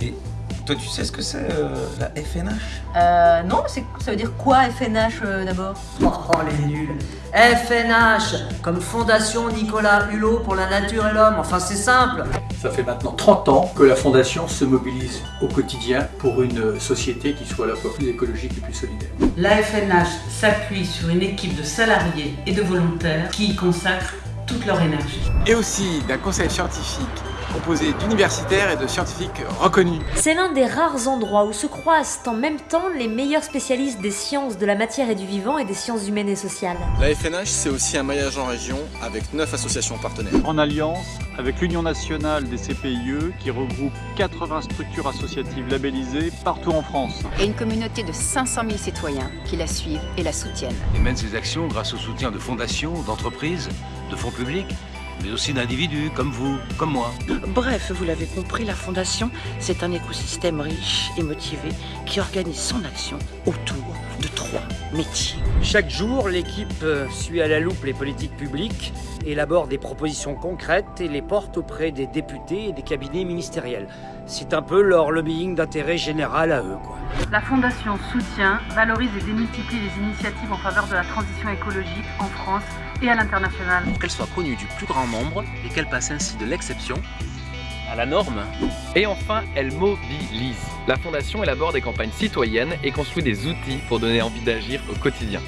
Et toi, tu sais ce que c'est euh, la FNH Euh, non, c'est- ça veut dire quoi FNH euh, d'abord? Oh, oh, les nuls FNH, comme Fondation Nicolas Hulot pour la nature et l'homme. Enfin, c'est simple. Ça fait maintenant 30 ans que la Fondation se mobilise au quotidien pour une société qui soit à la fois plus écologique et plus solidaire. La FNH s'appuie sur une équipe de salariés et de volontaires qui y consacrent toute leur énergie. et aussi d'un conseil scientifique composé d'universitaires et de scientifiques reconnus. C'est l'un des rares endroits où se croisent en même temps les meilleurs spécialistes des sciences de la matière et du vivant et des sciences humaines et sociales. La FNH, c'est aussi un maillage en région avec 9 associations partenaires. en alliance avec l'Union nationale des CPIE qui regroupe 80 structures associatives labellisées partout en France. et une communauté de 500 000 citoyens qui la suivent et la soutiennent. et mène ses actions grâce au soutien de fondations, d'entreprises, de fonds publics, mais aussi d'individus comme vous, comme moi. Bref, vous l'avez compris, la Fondation, c'est un écosystème riche et motivé qui organise son action autour de trois métiers. Chaque jour, l'équipe euh, suit à la loupe les politiques publiques, élabore des propositions concrètes et les porte auprès des députés et des cabinets ministériels. C'est un peu leur lobbying d'intérêt général à eux, quoi. La Fondation soutient, valorise et démultiplie les initiatives en faveur de la transition écologique en France et à l'international. Pour qu'elle soit connue du plus grand nombre et qu'elle passe ainsi de l'exception à la norme. Et enfin, elle mobilise. La Fondation élabore des campagnes citoyennes et construit des outils pour donner envie d'agir au quotidien.